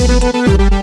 Música